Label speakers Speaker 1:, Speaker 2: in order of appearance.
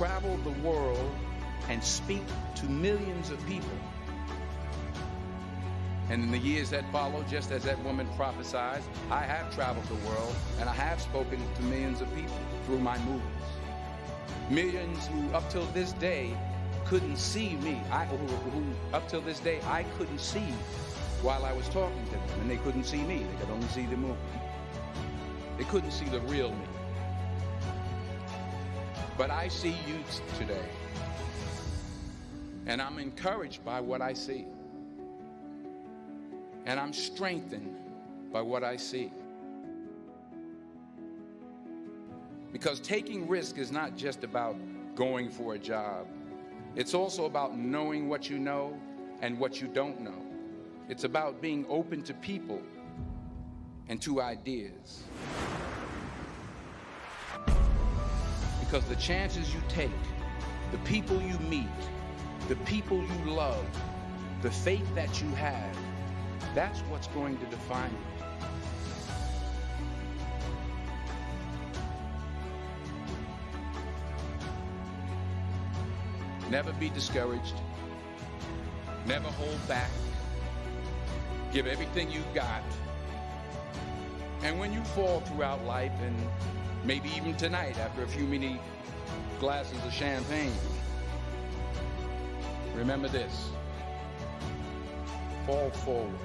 Speaker 1: travel the world and speak to millions of people. And in the years that followed, just as that woman prophesied, I have traveled the world and I have spoken to millions of people through my movies. Millions who, up till this day, couldn't see me. I, who, who, up till this day, I couldn't see while I was talking to them, and they couldn't see me. They could only see the movie. They couldn't see the real me. But I see youth today, and I'm encouraged by what I see. And I'm strengthened by what I see. Because taking risk is not just about going for a job. It's also about knowing what you know and what you don't know. It's about being open to people and to ideas. Because the chances you take, the people you meet, the people you love, the faith that you have, that's what's going to define you. Never be discouraged. Never hold back. Give everything you've got. And when you fall throughout life, and maybe even tonight after a few many glasses of champagne, remember this fall forward.